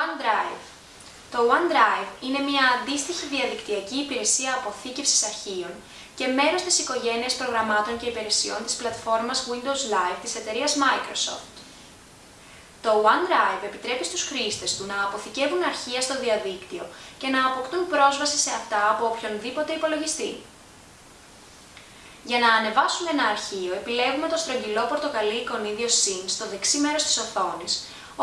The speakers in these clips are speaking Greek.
OneDrive. Το OneDrive είναι μια αντίστοιχη διαδικτυακή υπηρεσία αποθήκευσης αρχείων και μέρος της οικογένειας προγραμμάτων και υπηρεσιών της πλατφόρμας Windows Live της εταιρείας Microsoft. Το OneDrive επιτρέπει στους χρήστες του να αποθηκεύουν αρχεία στο διαδίκτυο και να αποκτούν πρόσβαση σε αυτά από οποιονδήποτε υπολογιστή. Για να ανεβάσουμε ένα αρχείο, επιλέγουμε το στρογγυλό πορτοκαλί εικονίδιο Syn στο δεξί μέρος της οθόνης,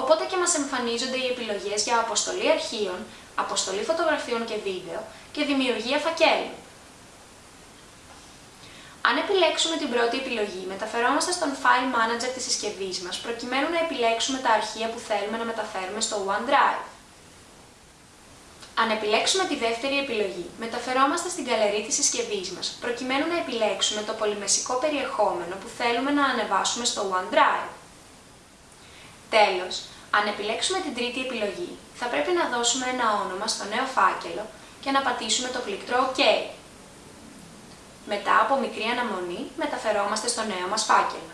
οπότε και μας εμφανίζονται οι επιλογές για αποστολή αρχείων, αποστολή φωτογραφιών και βίντεο και δημιουργία φακέλου. Αν επιλέξουμε την πρώτη επιλογή, μεταφερόμαστε στον File Manager της συσκευής μας, προκειμένου να επιλέξουμε τα αρχεία που θέλουμε να μεταφέρουμε στο OneDrive. Αν επιλέξουμε τη δεύτερη επιλογή, μεταφερόμαστε στην καλερί της συσκευής μας, προκειμένου να επιλέξουμε το πολυμεσικό περιεχόμενο που θέλουμε να ανεβάσουμε στο OneDrive. Τέλος, αν επιλέξουμε την τρίτη επιλογή, θα πρέπει να δώσουμε ένα όνομα στο νέο φάκελο και να πατήσουμε το πλήκτρο OK. Μετά από μικρή αναμονή, μεταφερόμαστε στο νέο μας φάκελο.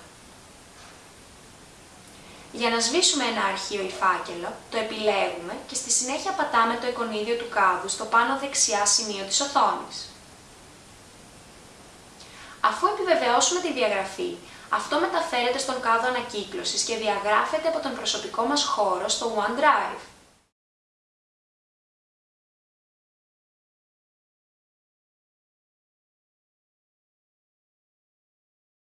Για να σβήσουμε ένα αρχείο ή φάκελο, το επιλέγουμε και στη συνέχεια πατάμε το εικονίδιο του κάδου στο πάνω δεξιά σημείο της οθόνης. Αφού επιβεβαιώσουμε τη διαγραφή, αυτό μεταφέρεται στον κάδο ανακύκλωσης και διαγράφεται από τον προσωπικό μας χώρο στο OneDrive.